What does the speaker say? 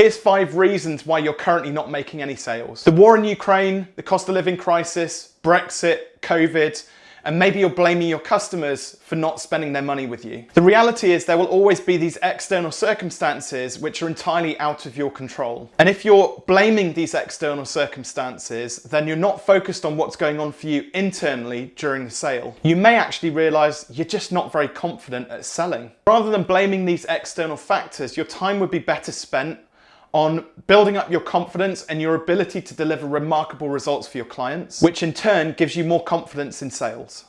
Here's five reasons why you're currently not making any sales. The war in Ukraine, the cost of living crisis, Brexit, COVID, and maybe you're blaming your customers for not spending their money with you. The reality is there will always be these external circumstances which are entirely out of your control. And if you're blaming these external circumstances, then you're not focused on what's going on for you internally during the sale. You may actually realize you're just not very confident at selling. Rather than blaming these external factors, your time would be better spent on building up your confidence and your ability to deliver remarkable results for your clients, which in turn gives you more confidence in sales.